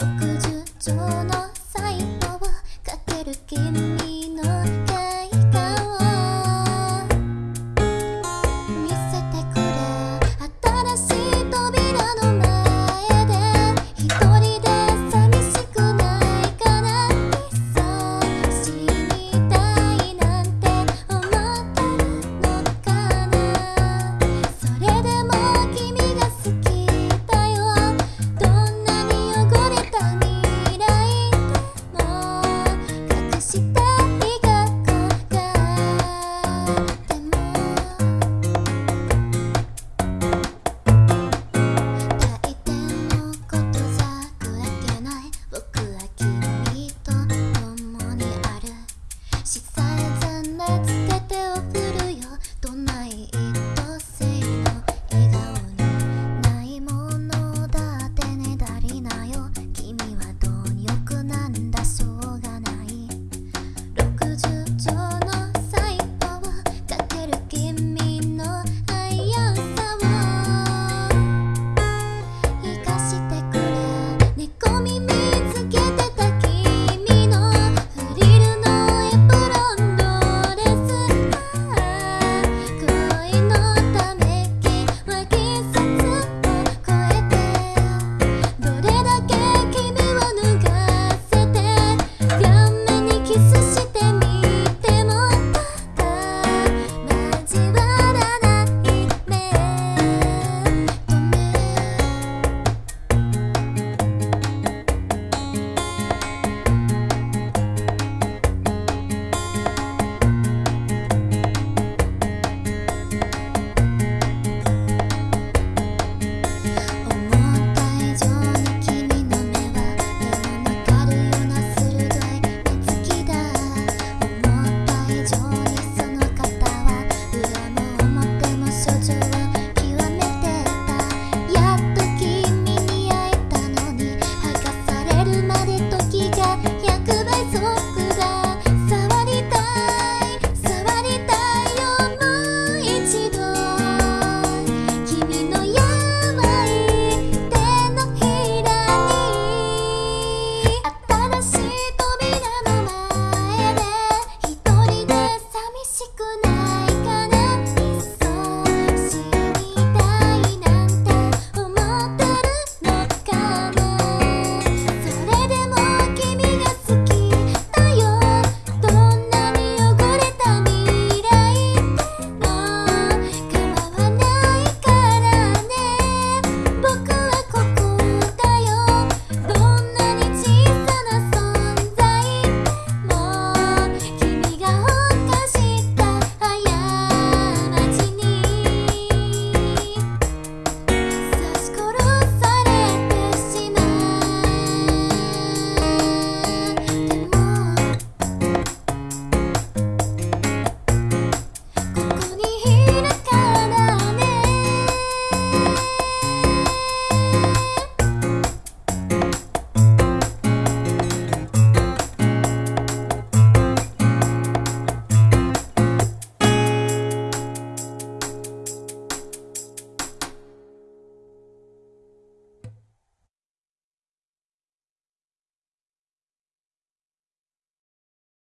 the good. in